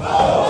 아!